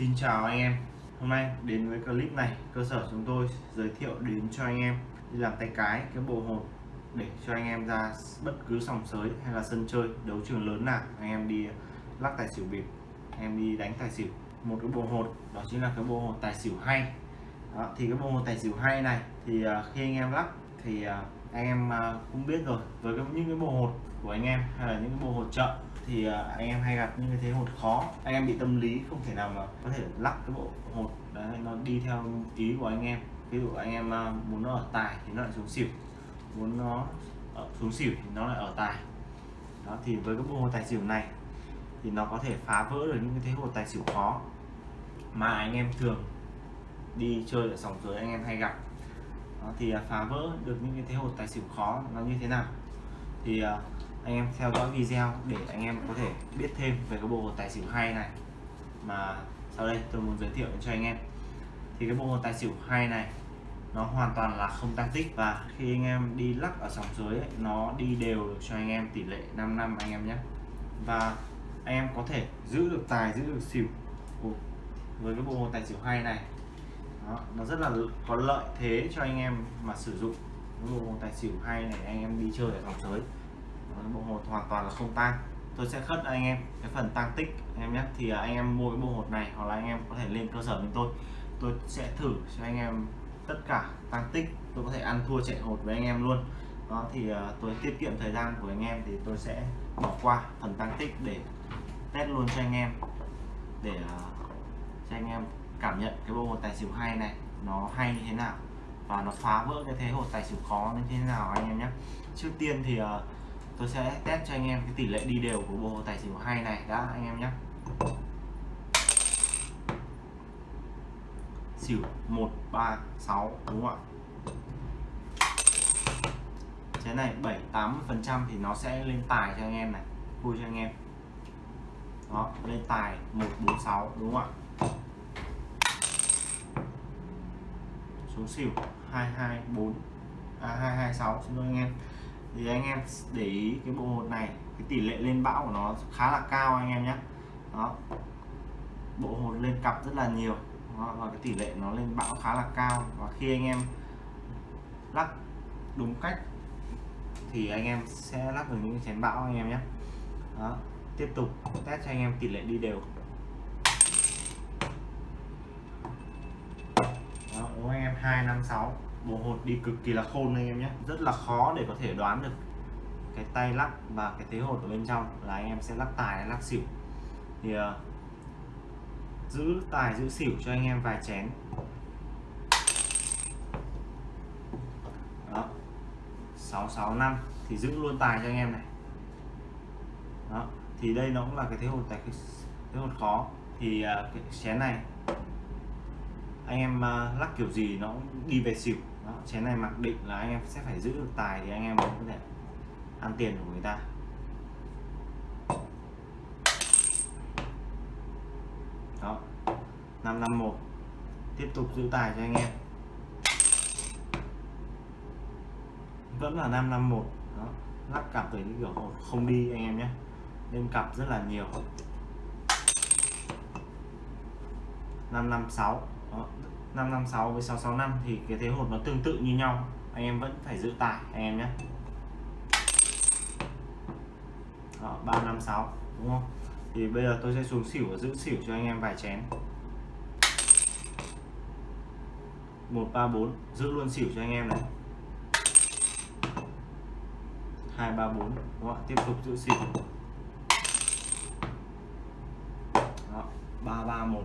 Xin chào anh em. Hôm nay đến với clip này cơ sở chúng tôi giới thiệu đến cho anh em đi làm tay cái cái bộ hột để cho anh em ra bất cứ sòng sới hay là sân chơi đấu trường lớn nào anh em đi lắc tài xỉu bịp anh em đi đánh tài xỉu. Một cái bộ hột đó chính là cái bộ hột tài xỉu hay. Đó, thì cái bộ hột tài xỉu hay này thì à, khi anh em lắc thì à, anh em à, cũng biết rồi. Với những cái bộ hột của anh em hay là những cái bộ hột chợ thì à, anh em hay gặp những cái thế hột khó. Anh em bị tâm lý không thể nào mà có thể lắc cái bộ hột đấy nó đi theo ý của anh em. Ví dụ anh em à, muốn nó ở tài thì nó lại xuống xỉu muốn nó ở xuống xỉu thì nó lại ở tài. Đó thì với cái bộ hột tài xỉu này thì nó có thể phá vỡ được những cái thế hột tài xỉu khó mà anh em thường đi chơi ở sòng dưới anh em hay gặp. Đó, thì à, phá vỡ được những cái thế hột tài xỉu khó nó như thế nào? Thì anh em theo dõi video để anh em có thể biết thêm về cái bộ hột tài xỉu hay này. Mà sau đây tôi muốn giới thiệu cho anh em. Thì cái bộ hột tài xỉu hay này nó hoàn toàn là không tăng tích và khi anh em đi lắc ở sòng dưới ấy, nó đi đều được cho anh em tỷ lệ 5 năm anh em nhé. Và anh em có thể giữ được tài giữ được xỉu với cái bộ hột tài xỉu hay này. Đó, nó rất là có lợi thế cho anh em mà sử dụng cái bộ hột tài xỉu hay này anh em đi chơi ở sòng sới bộ hột hoàn toàn là không tăng tôi sẽ khất anh em cái phần tăng tích anh em nhé. Thì à, anh em mua cái bộ hột này hoặc là anh em có thể lên cơ sở với tôi. Tôi sẽ thử cho anh em tất cả tăng tích. Tôi có thể ăn thua chạy hột với anh em luôn. Đó thì à, tôi tiết kiệm thời gian của anh em thì tôi sẽ bỏ qua phần tăng tích để test luôn cho anh em. Để à, cho anh em cảm nhận cái bộ hột tài xỉu hay này nó hay như thế nào và nó phá vỡ cái thế hột tài xỉu khó như thế nào anh em nhé. Trước tiên thì uh, tôi sẽ test cho anh em cái tỷ lệ đi đều của bộ tài xỉu hai này đã, anh em nhé. Xỉu 136 đúng không ạ? Cái này 7 80 phần trăm thì nó sẽ lên tài cho anh em này, vui cho anh em. Đó, lên tài 146 đúng không ạ? Xuống xỉu 224 à 226 xin lỗi anh em thì anh em để ý cái bộ hột này cái tỷ lệ lên bão của nó khá là cao anh em nhé. Đó. Bộ hột lên cặp rất là nhiều. Đó, và cái tỷ lệ nó lên bão khá là cao. Và khi anh em lắc đúng cách thì anh em sẽ lắc được những chén bão anh em nhé. Đó. Tiếp tục test cho anh em tỷ lệ đi đều. Đó, đúng anh em 256 bộ hột đi cực kỳ là khôn anh em nhé. Rất là khó để có thể đoán được cái tay lắc và cái thế hột ở bên trong. Là anh em sẽ lắc tài lắc xỉu. Thì uh, giữ tài giữ xỉu cho anh em vài chén. Đó. 665 thì giữ luôn tài cho anh em này. Đó. Thì đây nó cũng là cái thế hột tài thế hột khó. Thì uh, cái chén này anh em uh, lắc kiểu gì nó cũng đi về xỉu. Đó, chén này mặc định là anh em sẽ phải giữ được tài thì anh em mới có thể ăn tiền của người ta. Đó 551 tiếp tục giữ tài cho anh em. Vẫn là 551 đó lắc cặp với những kiểu không đi anh em nhé. Nên cặp rất là nhiều. 556 đó. 556 với 665 thì cái thế hột nó tương tự như nhau. Anh em vẫn phải giữ tải anh em nhé. Đó, 356 đúng không? Thì bây giờ tôi sẽ xuống xỉu và giữ xỉu cho anh em vài chén. 134 giữ luôn xỉu cho anh em này. 234 đúng không? tiếp tục giữ xỉu. Đó, 331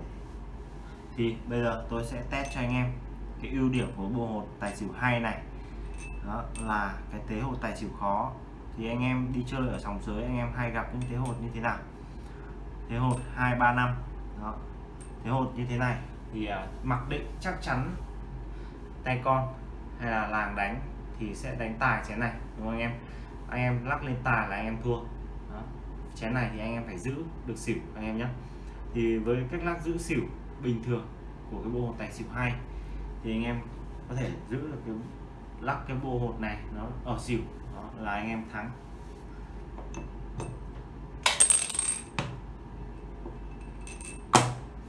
thì bây giờ tôi sẽ test cho anh em cái ưu điểm của bộ hột tài xỉu hay này. Đó là cái thế hột tài xỉu khó. Thì anh em đi chơi ở sòng sới anh em hay gặp những thế hột như thế nào? Thế hột 235 đó. Thế hột như thế này thì uh, mặc định chắc chắn tay con hay là làng đánh thì sẽ đánh tài chén này đúng không anh em? Anh em lắc lên tài là anh em thua. Đó. chén này thì anh em phải giữ được xỉu anh em nhé thì với cách lắc giữ xỉu bình thường của cái bộ hột tài xỉu hai thì anh em có thể giữ được cái lắc cái bộ hột này nó ở xỉu đó là anh em thắng.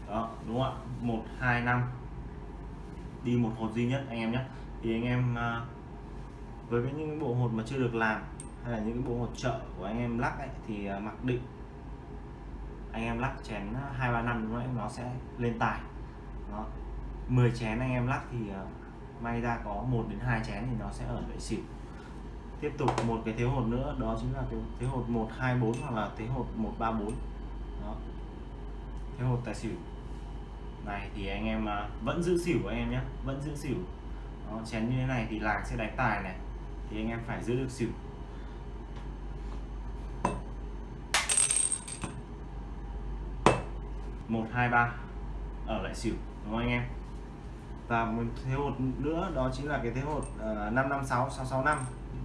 Đó đúng không ạ? Một hai năm. Đi một hột duy nhất anh em nhé. Thì anh em à, với những bộ hột mà chưa được làm hay là những bộ hột chợ của anh em lắc ấy, thì à, mặc định anh em lắc chén ờ, hai ba năm nữa nó sẽ lên tài. Đó. 10 chén anh em lắc thì ờ, may ra có một đến hai chén thì nó sẽ ở lại xỉu. Tiếp tục một cái thế hột nữa đó chính là cái thế hột 124 hoặc là thế hột 134 đó. Thế hột tài xỉu. Này thì anh em ờ, vẫn giữ xỉu của anh em nhé vẫn giữ xỉu. Đó, chén như thế này thì làng sẽ đánh tài này thì anh em phải giữ được xỉu. Một hai ba. Ở lại xỉu đúng không anh em? Và một thế hột nữa đó chính là cái thế hột uh, 556 665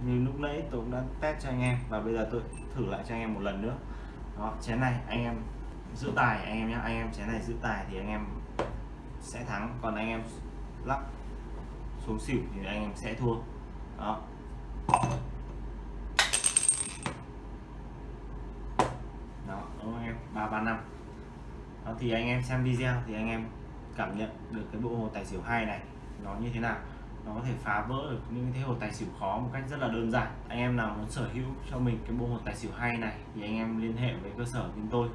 như lúc nãy tôi cũng đã test cho anh em và bây giờ tôi thử lại cho anh em một lần nữa. Đó chén này anh em giữ tài anh em nhé anh em chén này giữ tài thì anh em sẽ thắng còn anh em lắc xuống xỉu thì anh em sẽ thua. Đó. Đó đúng không anh em? Ba ba năm đó, thì anh em xem video thì anh em cảm nhận được cái bộ hồ tài xỉu hai này nó như thế nào. Nó có thể phá vỡ được những cái thế hồ tài xỉu khó một cách rất là đơn giản. Anh em nào muốn sở hữu cho mình cái bộ hồ tài xỉu hay này thì anh em liên hệ với cơ sở chúng tôi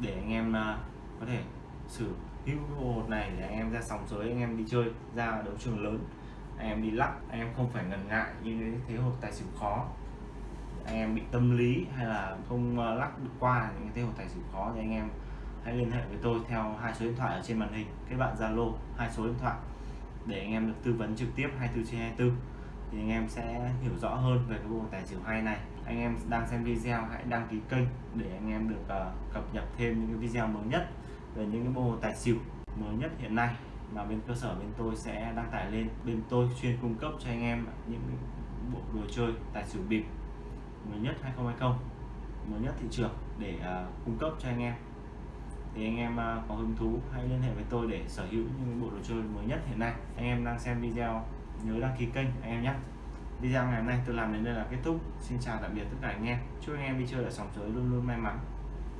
để anh em à, có thể sử hữu cái bộ hột này để anh em ra sòng sới, anh em đi chơi, ra đấu trường lớn, anh em đi lắc, anh em không phải ngần ngại như cái thế hột tài xỉu khó. Anh em bị tâm lý hay là không à, lắc được qua những cái thế hột tài xỉu khó thì anh em hãy liên hệ với tôi theo hai số điện thoại ở trên màn hình kết bạn Zalo hai số điện thoại để anh em được tư vấn trực tiếp 24 trên 24 thì anh em sẽ hiểu rõ hơn về cái bộ tài xỉu hay này. Anh em đang xem video hãy đăng ký kênh để anh em được uh, cập nhật thêm những cái video mới nhất về những cái bộ tài xỉu mới nhất hiện nay. Mà bên cơ sở bên tôi sẽ đăng tải lên bên tôi chuyên cung cấp cho anh em những bộ đồ chơi tài xỉu bịp mới nhất 2020 mới nhất thị trường để uh, cung cấp cho anh em thì anh em à, có hứng thú, hãy liên hệ với tôi để sở hữu những bộ đồ chơi mới nhất hiện nay. Anh em đang xem video, nhớ đăng ký kênh anh em nhé. Video ngày hôm nay tôi làm đến đây là kết thúc. Xin chào tạm biệt tất cả anh em. Chúc anh em đi chơi ở sòng giới luôn luôn may mắn.